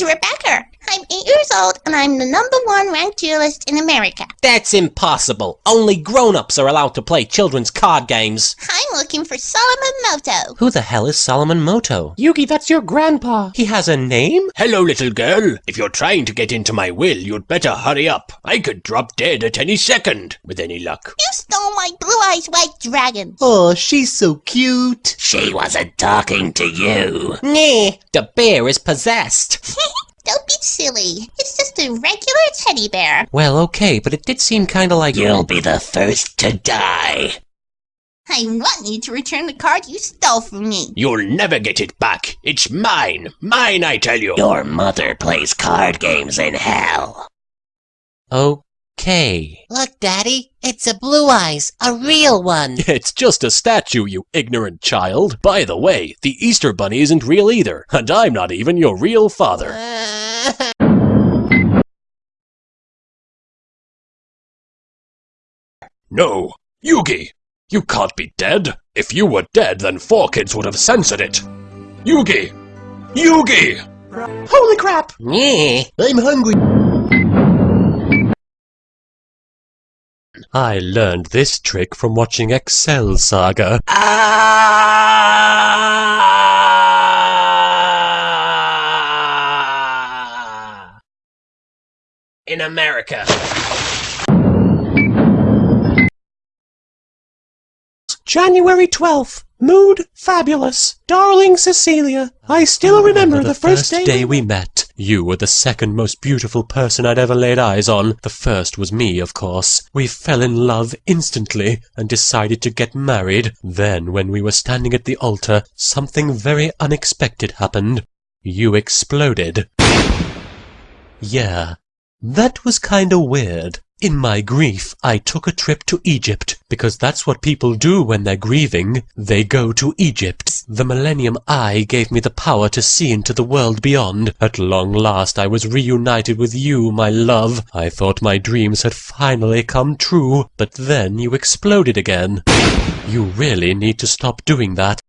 name's Rebecca. I'm eight years old, and I'm the number one ranked duelist in America. That's impossible. Only grown-ups are allowed to play children's card games. I'm looking for Solomon Muto. Who the hell is Solomon Muto? Yugi, that's your grandpa. He has a name? Hello, little girl. If you're trying to get into my will, you'd better hurry up. I could drop dead at any second, with any luck. You stole my blue eyes white dragon. Oh, she's so cute. She wasn't talking to you. Nah, the bear is possessed. Don't be silly. It's just a regular teddy bear. Well, okay, but it did seem kinda like... You'll be the first to die. I want you to return the card you stole from me. You'll never get it back. It's mine. Mine, I tell you. Your mother plays card games in hell. Oh, Okay. Look, Daddy, it's a Blue Eyes, a real one. It's just a statue, you ignorant child. By the way, the Easter Bunny isn't real either, and I'm not even your real father. No, Yugi! You can't be dead. If you were dead, then 4Kids would have censored it. Yugi! Yugi! Holy crap! Yeah. I'm hungry. I learned this trick from watching Excel Saga. Ah! In America. January 12th. Mood fabulous. Darling Cecilia, I still remember the, first, day we met. You were the second most beautiful person I'd ever laid eyes on. The first was me, of course. We fell in love instantly and decided to get married. Then, when we were standing at the altar, something very unexpected happened. You exploded. Yeah, that was kinda weird. In my grief, I took a trip to Egypt, because that's what people do when they're grieving. They go to Egypt. The Millennium Eye gave me the power to see into the world beyond. At long last I was reunited with you, my love. I thought my dreams had finally come true, but then you exploded again. You really need to stop doing that.